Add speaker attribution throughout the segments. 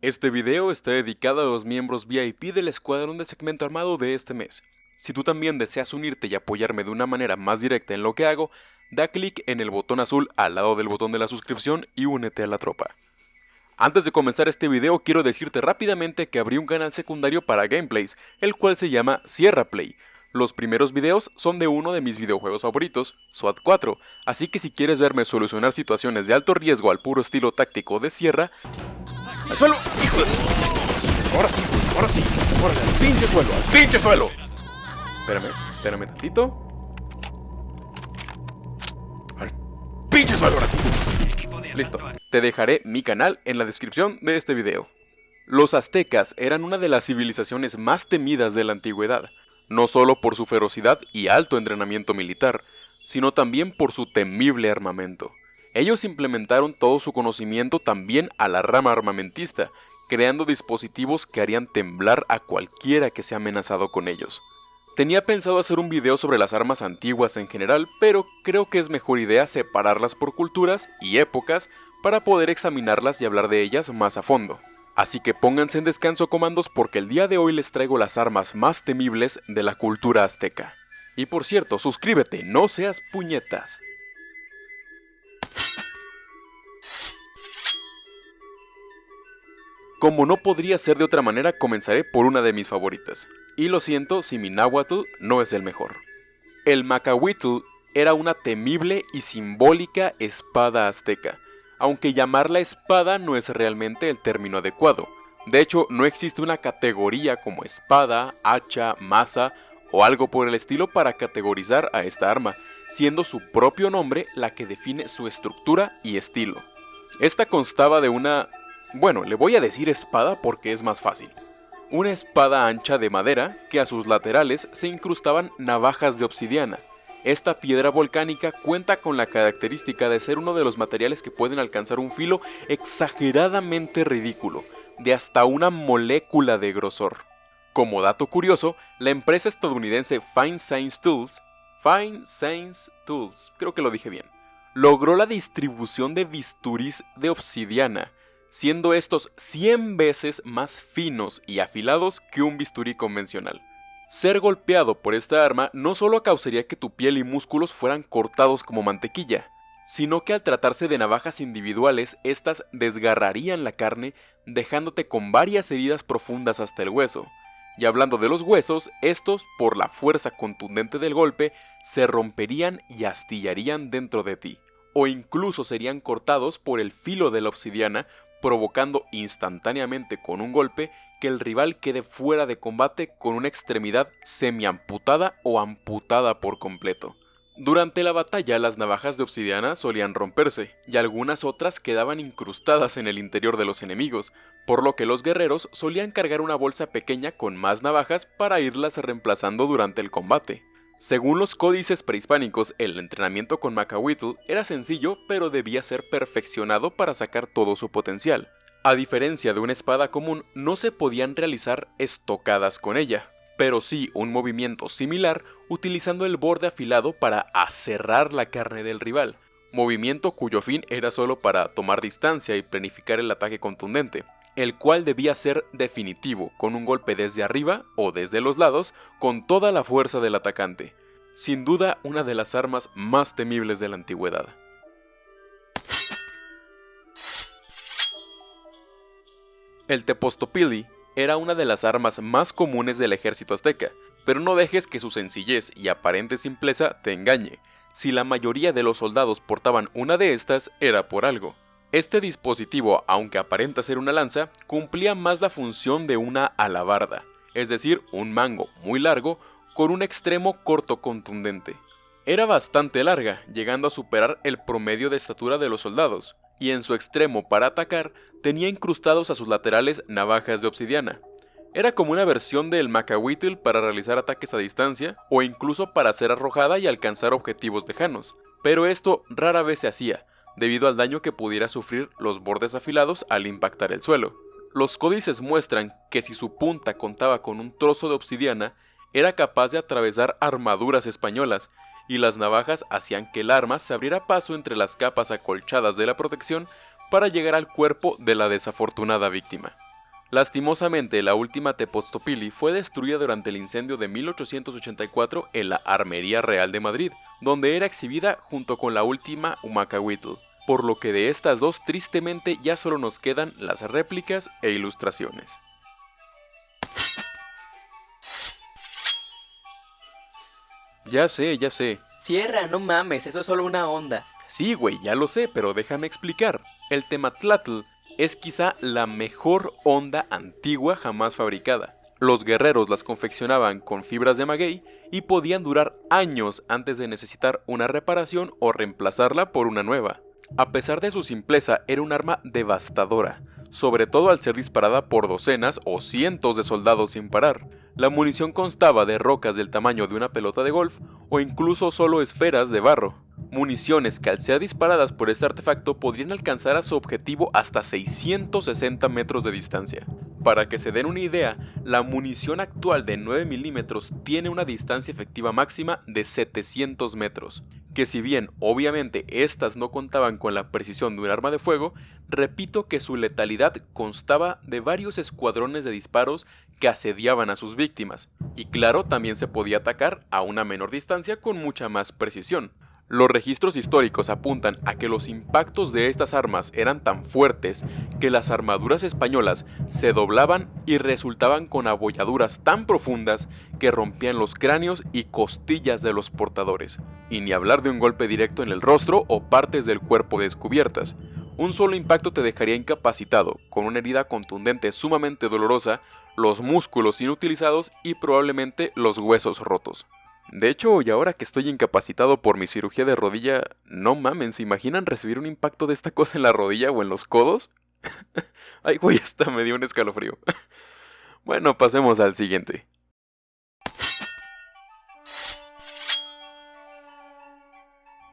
Speaker 1: Este video está dedicado a los miembros VIP del escuadrón de segmento armado de este mes. Si tú también deseas unirte y apoyarme de una manera más directa en lo que hago, da clic en el botón azul al lado del botón de la suscripción y únete a la tropa. Antes de comenzar este video quiero decirte rápidamente que abrí un canal secundario para gameplays, el cual se llama Sierra Play. Los primeros videos son de uno de mis videojuegos favoritos, SWAT 4, así que si quieres verme solucionar situaciones de alto riesgo al puro estilo táctico de Sierra, ¡Al suelo! ¡Hijo de... Ahora sí, ahora sí. Ahora al pinche suelo, al pinche suelo. Espérame, espérame tantito. Al pinche suelo, ahora sí. Listo. Te dejaré mi canal en la descripción de este video. Los aztecas eran una de las civilizaciones más temidas de la antigüedad, no solo por su ferocidad y alto entrenamiento militar, sino también por su temible armamento. Ellos implementaron todo su conocimiento también a la rama armamentista, creando dispositivos que harían temblar a cualquiera que sea amenazado con ellos. Tenía pensado hacer un video sobre las armas antiguas en general, pero creo que es mejor idea separarlas por culturas y épocas para poder examinarlas y hablar de ellas más a fondo. Así que pónganse en descanso comandos porque el día de hoy les traigo las armas más temibles de la cultura azteca. Y por cierto, suscríbete, no seas puñetas. Como no podría ser de otra manera, comenzaré por una de mis favoritas. Y lo siento si mi náhuatl no es el mejor. El Macahuitl era una temible y simbólica espada azteca, aunque llamarla espada no es realmente el término adecuado. De hecho, no existe una categoría como espada, hacha, maza o algo por el estilo para categorizar a esta arma, siendo su propio nombre la que define su estructura y estilo. Esta constaba de una bueno, le voy a decir espada porque es más fácil. Una espada ancha de madera que a sus laterales se incrustaban navajas de obsidiana. Esta piedra volcánica cuenta con la característica de ser uno de los materiales que pueden alcanzar un filo exageradamente ridículo, de hasta una molécula de grosor. Como dato curioso, la empresa estadounidense Fine Science Tools, Fine Science Tools, creo que lo dije bien, logró la distribución de bisturís de obsidiana, siendo estos 100 veces más finos y afilados que un bisturí convencional. Ser golpeado por esta arma no solo causaría que tu piel y músculos fueran cortados como mantequilla, sino que al tratarse de navajas individuales, estas desgarrarían la carne, dejándote con varias heridas profundas hasta el hueso. Y hablando de los huesos, estos, por la fuerza contundente del golpe, se romperían y astillarían dentro de ti, o incluso serían cortados por el filo de la obsidiana provocando instantáneamente con un golpe que el rival quede fuera de combate con una extremidad semi-amputada o amputada por completo. Durante la batalla las navajas de obsidiana solían romperse, y algunas otras quedaban incrustadas en el interior de los enemigos, por lo que los guerreros solían cargar una bolsa pequeña con más navajas para irlas reemplazando durante el combate. Según los códices prehispánicos, el entrenamiento con Macahuitl era sencillo, pero debía ser perfeccionado para sacar todo su potencial. A diferencia de una espada común, no se podían realizar estocadas con ella, pero sí un movimiento similar utilizando el borde afilado para aserrar la carne del rival, movimiento cuyo fin era solo para tomar distancia y planificar el ataque contundente el cual debía ser definitivo, con un golpe desde arriba o desde los lados, con toda la fuerza del atacante. Sin duda una de las armas más temibles de la antigüedad. El Tepostopili era una de las armas más comunes del ejército azteca, pero no dejes que su sencillez y aparente simpleza te engañe. Si la mayoría de los soldados portaban una de estas, era por algo. Este dispositivo, aunque aparenta ser una lanza, cumplía más la función de una alabarda, es decir, un mango muy largo con un extremo corto contundente. Era bastante larga, llegando a superar el promedio de estatura de los soldados, y en su extremo para atacar tenía incrustados a sus laterales navajas de obsidiana. Era como una versión del Macahuitl para realizar ataques a distancia o incluso para ser arrojada y alcanzar objetivos lejanos, pero esto rara vez se hacía, debido al daño que pudiera sufrir los bordes afilados al impactar el suelo. Los códices muestran que si su punta contaba con un trozo de obsidiana, era capaz de atravesar armaduras españolas, y las navajas hacían que el arma se abriera paso entre las capas acolchadas de la protección para llegar al cuerpo de la desafortunada víctima. Lastimosamente, la última Tepoztopili fue destruida durante el incendio de 1884 en la Armería Real de Madrid, donde era exhibida junto con la última Humacahuitl, por lo que de estas dos tristemente ya solo nos quedan las réplicas e ilustraciones. Ya sé, ya sé.
Speaker 2: Cierra, no mames, eso es solo una onda.
Speaker 1: Sí, güey, ya lo sé, pero déjame explicar. El Tematlatl es quizá la mejor onda antigua jamás fabricada. Los guerreros las confeccionaban con fibras de maguey y podían durar años antes de necesitar una reparación o reemplazarla por una nueva. A pesar de su simpleza, era un arma devastadora, sobre todo al ser disparada por docenas o cientos de soldados sin parar. La munición constaba de rocas del tamaño de una pelota de golf o incluso solo esferas de barro. Municiones que al ser disparadas por este artefacto podrían alcanzar a su objetivo hasta 660 metros de distancia. Para que se den una idea, la munición actual de 9 milímetros tiene una distancia efectiva máxima de 700 metros, que si bien obviamente estas no contaban con la precisión de un arma de fuego, repito que su letalidad constaba de varios escuadrones de disparos que asediaban a sus víctimas, y claro también se podía atacar a una menor distancia con mucha más precisión. Los registros históricos apuntan a que los impactos de estas armas eran tan fuertes que las armaduras españolas se doblaban y resultaban con abolladuras tan profundas que rompían los cráneos y costillas de los portadores. Y ni hablar de un golpe directo en el rostro o partes del cuerpo descubiertas. Un solo impacto te dejaría incapacitado, con una herida contundente sumamente dolorosa, los músculos inutilizados y probablemente los huesos rotos. De hecho, y ahora que estoy incapacitado por mi cirugía de rodilla, no mamen, ¿se imaginan recibir un impacto de esta cosa en la rodilla o en los codos? Ay, güey, hasta me dio un escalofrío. bueno, pasemos al siguiente.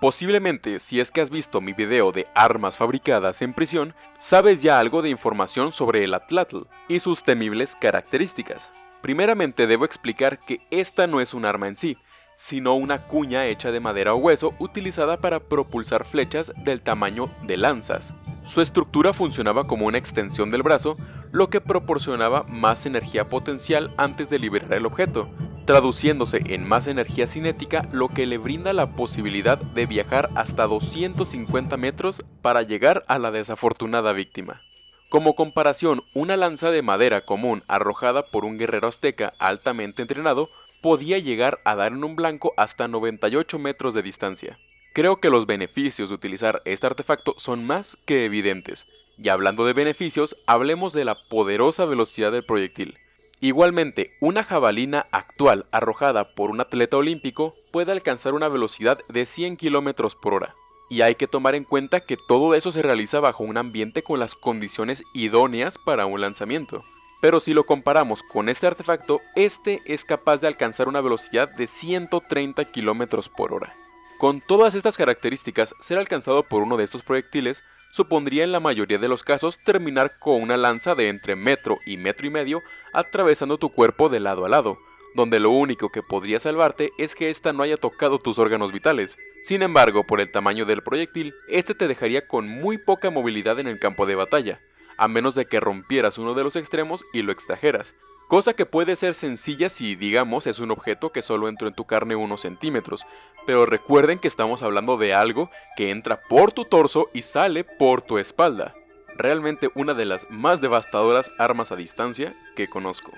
Speaker 1: Posiblemente, si es que has visto mi video de armas fabricadas en prisión, sabes ya algo de información sobre el Atlatl y sus temibles características. Primeramente debo explicar que esta no es un arma en sí, sino una cuña hecha de madera o hueso utilizada para propulsar flechas del tamaño de lanzas. Su estructura funcionaba como una extensión del brazo, lo que proporcionaba más energía potencial antes de liberar el objeto, traduciéndose en más energía cinética, lo que le brinda la posibilidad de viajar hasta 250 metros para llegar a la desafortunada víctima. Como comparación, una lanza de madera común arrojada por un guerrero azteca altamente entrenado podía llegar a dar en un blanco hasta 98 metros de distancia. Creo que los beneficios de utilizar este artefacto son más que evidentes. Y hablando de beneficios, hablemos de la poderosa velocidad del proyectil. Igualmente, una jabalina actual arrojada por un atleta olímpico puede alcanzar una velocidad de 100 km por hora, y hay que tomar en cuenta que todo eso se realiza bajo un ambiente con las condiciones idóneas para un lanzamiento. Pero si lo comparamos con este artefacto, este es capaz de alcanzar una velocidad de 130 km por hora. Con todas estas características, ser alcanzado por uno de estos proyectiles supondría en la mayoría de los casos terminar con una lanza de entre metro y metro y medio atravesando tu cuerpo de lado a lado, donde lo único que podría salvarte es que ésta no haya tocado tus órganos vitales. Sin embargo, por el tamaño del proyectil, este te dejaría con muy poca movilidad en el campo de batalla, a menos de que rompieras uno de los extremos y lo extrajeras, cosa que puede ser sencilla si, digamos, es un objeto que solo entró en tu carne unos centímetros, pero recuerden que estamos hablando de algo que entra por tu torso y sale por tu espalda. Realmente una de las más devastadoras armas a distancia que conozco.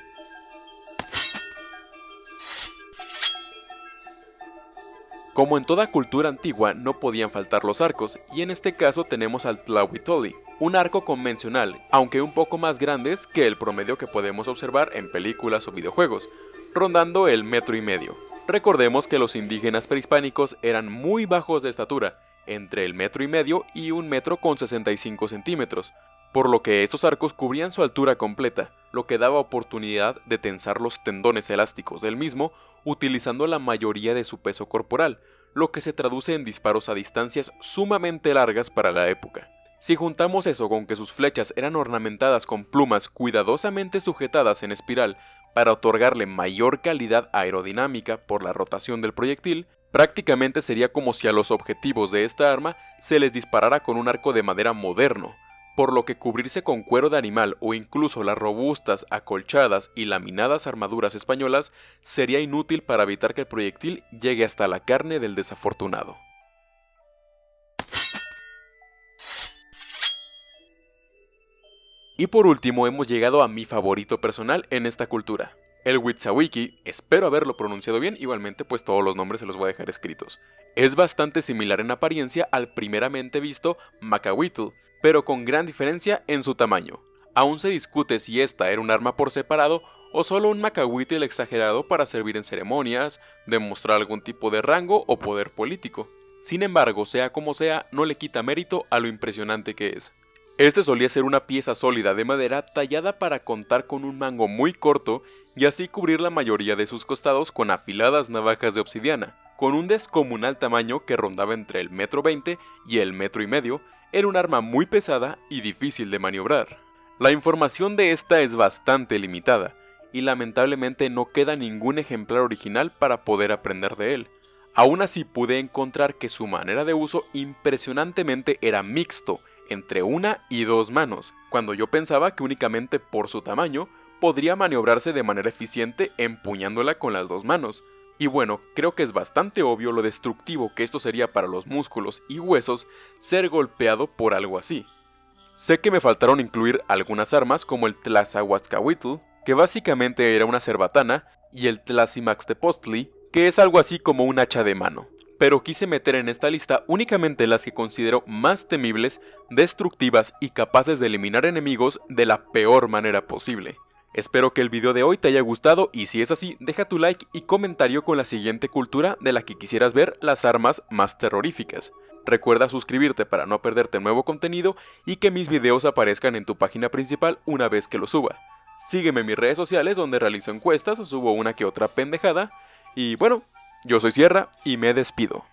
Speaker 1: Como en toda cultura antigua no podían faltar los arcos, y en este caso tenemos al Tlahuitoli, un arco convencional, aunque un poco más grandes que el promedio que podemos observar en películas o videojuegos, rondando el metro y medio. Recordemos que los indígenas prehispánicos eran muy bajos de estatura, entre el metro y medio y un metro con 65 centímetros, por lo que estos arcos cubrían su altura completa, lo que daba oportunidad de tensar los tendones elásticos del mismo utilizando la mayoría de su peso corporal, lo que se traduce en disparos a distancias sumamente largas para la época. Si juntamos eso con que sus flechas eran ornamentadas con plumas cuidadosamente sujetadas en espiral para otorgarle mayor calidad aerodinámica por la rotación del proyectil, prácticamente sería como si a los objetivos de esta arma se les disparara con un arco de madera moderno, por lo que cubrirse con cuero de animal o incluso las robustas, acolchadas y laminadas armaduras españolas sería inútil para evitar que el proyectil llegue hasta la carne del desafortunado. Y por último hemos llegado a mi favorito personal en esta cultura, el Witsawiki, espero haberlo pronunciado bien, igualmente pues todos los nombres se los voy a dejar escritos. Es bastante similar en apariencia al primeramente visto Macahuitl, pero con gran diferencia en su tamaño. Aún se discute si esta era un arma por separado o solo un Macahuitl exagerado para servir en ceremonias, demostrar algún tipo de rango o poder político. Sin embargo, sea como sea, no le quita mérito a lo impresionante que es. Este solía ser una pieza sólida de madera tallada para contar con un mango muy corto y así cubrir la mayoría de sus costados con afiladas navajas de obsidiana. Con un descomunal tamaño que rondaba entre el metro veinte y el metro y medio, era un arma muy pesada y difícil de maniobrar. La información de esta es bastante limitada, y lamentablemente no queda ningún ejemplar original para poder aprender de él. Aún así pude encontrar que su manera de uso impresionantemente era mixto, entre una y dos manos, cuando yo pensaba que únicamente por su tamaño podría maniobrarse de manera eficiente empuñándola con las dos manos. Y bueno, creo que es bastante obvio lo destructivo que esto sería para los músculos y huesos ser golpeado por algo así. Sé que me faltaron incluir algunas armas como el Tlazahuatzcahuitl, que básicamente era una cerbatana, y el Tlazimaxtepostli, que es algo así como un hacha de mano pero quise meter en esta lista únicamente las que considero más temibles, destructivas y capaces de eliminar enemigos de la peor manera posible. Espero que el video de hoy te haya gustado y si es así, deja tu like y comentario con la siguiente cultura de la que quisieras ver las armas más terroríficas. Recuerda suscribirte para no perderte nuevo contenido y que mis videos aparezcan en tu página principal una vez que lo suba. Sígueme en mis redes sociales donde realizo encuestas o subo una que otra pendejada. Y bueno, yo soy Sierra y me despido.